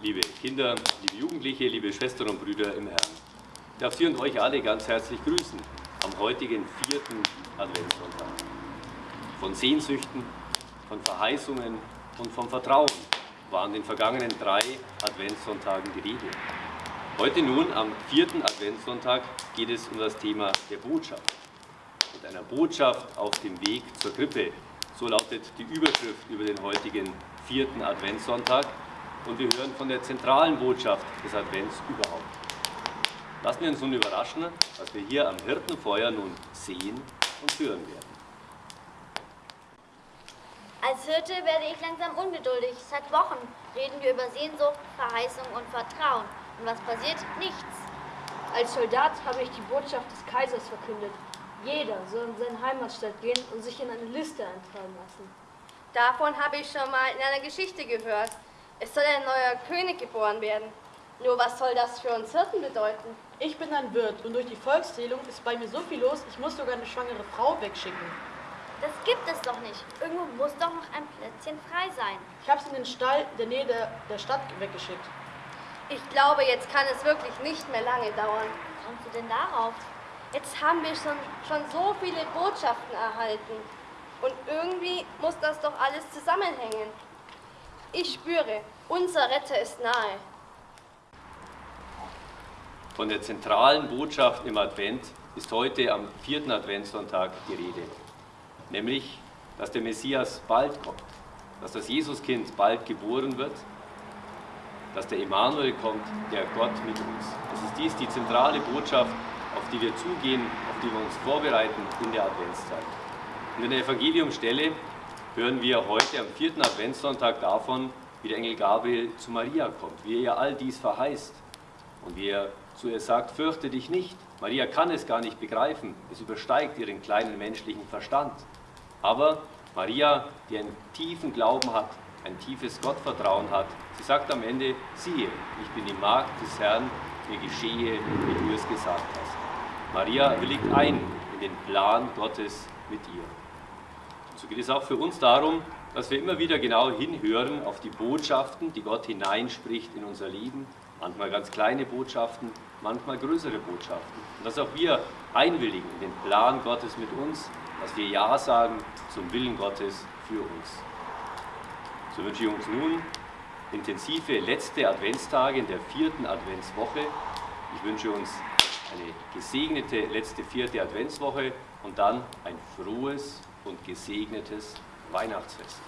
liebe Kinder, liebe Jugendliche, liebe Schwestern und Brüder im Herrn. Ich darf Sie und euch alle ganz herzlich grüßen am heutigen vierten Adventssonntag. Von Sehnsüchten, von Verheißungen und vom Vertrauen waren den vergangenen drei Adventssonntagen die Rede. Heute nun, am vierten Adventssonntag, geht es um das Thema der Botschaft. Mit einer Botschaft auf dem Weg zur Krippe. So lautet die Überschrift über den heutigen vierten Adventssonntag und wir hören von der zentralen Botschaft des Advents überhaupt. Lassen wir uns nun überraschen, was wir hier am Hirtenfeuer nun sehen und hören werden. Als Hirte werde ich langsam ungeduldig. Seit Wochen reden wir über Sehnsucht, Verheißung und Vertrauen. Und was passiert? Nichts. Als Soldat habe ich die Botschaft des Kaisers verkündet. Jeder soll in seine Heimatstadt gehen und sich in eine Liste eintragen lassen. Davon habe ich schon mal in einer Geschichte gehört. Es soll ein neuer König geboren werden. Nur was soll das für uns Hirten bedeuten? Ich bin ein Wirt und durch die Volkszählung ist bei mir so viel los, ich muss sogar eine schwangere Frau wegschicken. Das gibt es doch nicht. Irgendwo muss doch noch ein Plätzchen frei sein. Ich habe sie in den Stall in der Nähe der, der Stadt weggeschickt. Ich glaube, jetzt kann es wirklich nicht mehr lange dauern. Wie kommst du denn darauf? Jetzt haben wir schon, schon so viele Botschaften erhalten. Und irgendwie muss das doch alles zusammenhängen. Ich spüre, unser Retter ist nahe. Von der zentralen Botschaft im Advent ist heute am vierten Adventssonntag die Rede. Nämlich, dass der Messias bald kommt, dass das Jesuskind bald geboren wird, dass der Emanuel kommt, der Gott mit uns. Es ist dies die zentrale Botschaft, auf die wir zugehen, auf die wir uns vorbereiten in der Adventszeit. Und in der Evangeliumstelle hören wir heute am vierten Adventssonntag davon, wie der Engel Gabriel zu Maria kommt, wie er ihr all dies verheißt und wie er zu ihr sagt, fürchte dich nicht. Maria kann es gar nicht begreifen, es übersteigt ihren kleinen menschlichen Verstand. Aber Maria, die einen tiefen Glauben hat, ein tiefes Gottvertrauen hat, sie sagt am Ende, siehe, ich bin die Magd des Herrn, mir geschehe, wie du es gesagt hast. Maria willigt ein in den Plan Gottes mit ihr. So geht es auch für uns darum, dass wir immer wieder genau hinhören auf die Botschaften, die Gott hineinspricht in unser Leben, manchmal ganz kleine Botschaften, manchmal größere Botschaften. Und dass auch wir einwilligen in den Plan Gottes mit uns, dass wir Ja sagen zum Willen Gottes für uns. So wünsche ich uns nun intensive letzte Adventstage in der vierten Adventswoche. Ich wünsche uns eine gesegnete letzte vierte Adventswoche und dann ein frohes und gesegnetes Weihnachtsfest.